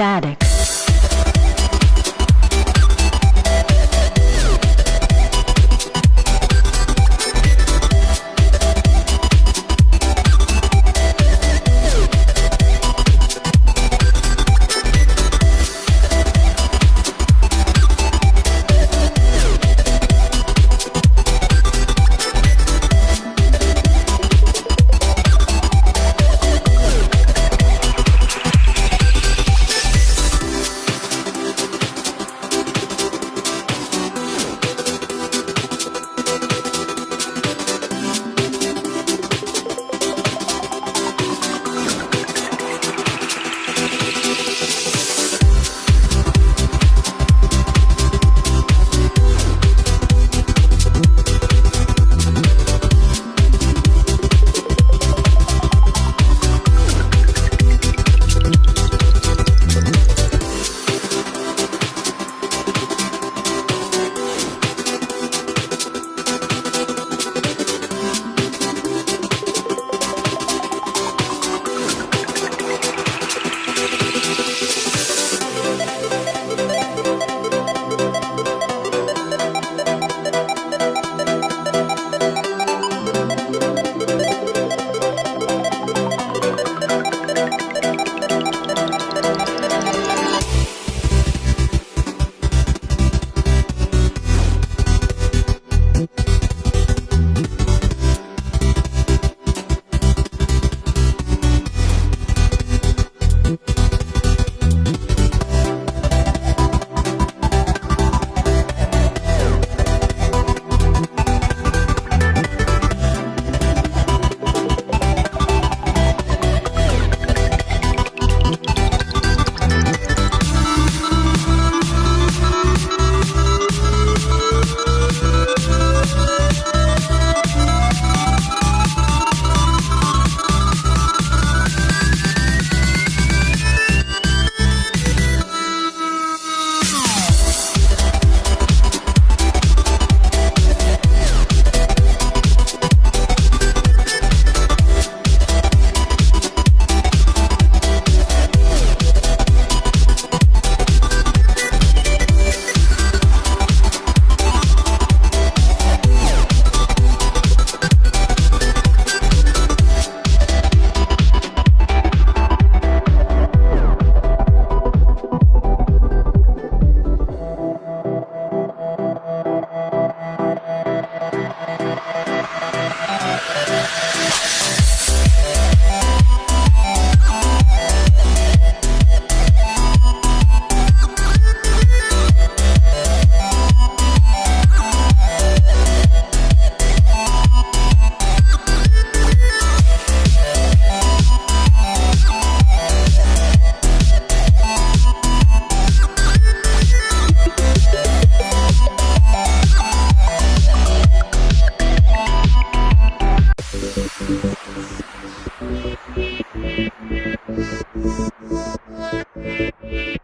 Static. Yeah.